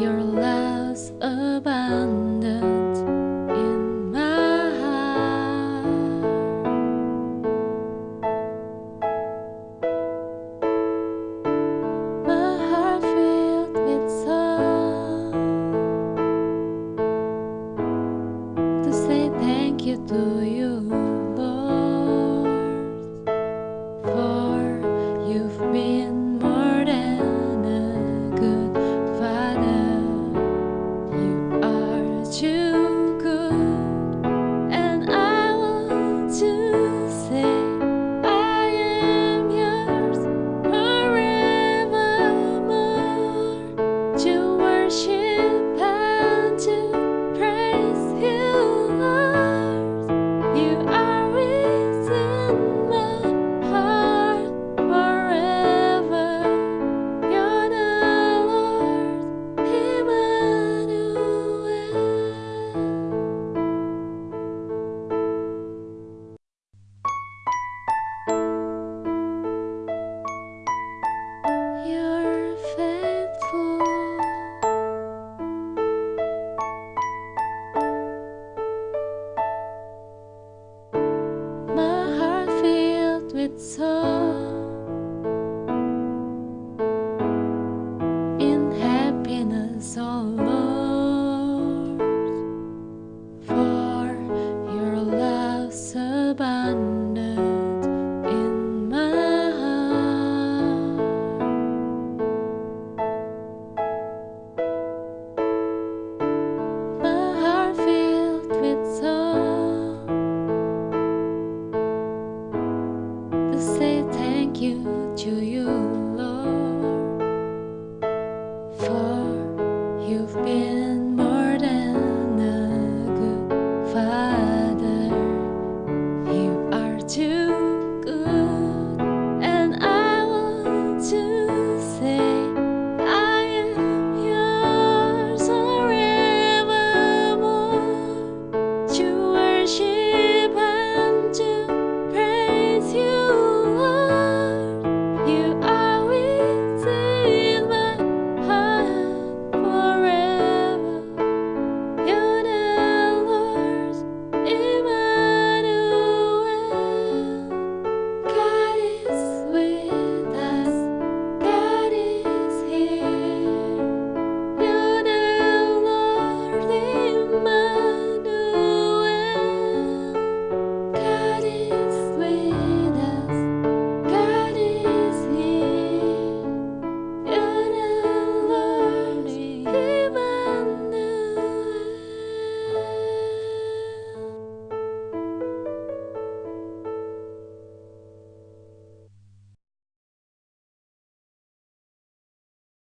Your love's abundant in my heart. My heart filled with song to say thank you to you. soul in happiness, oh Lord, for your love's abundant. 发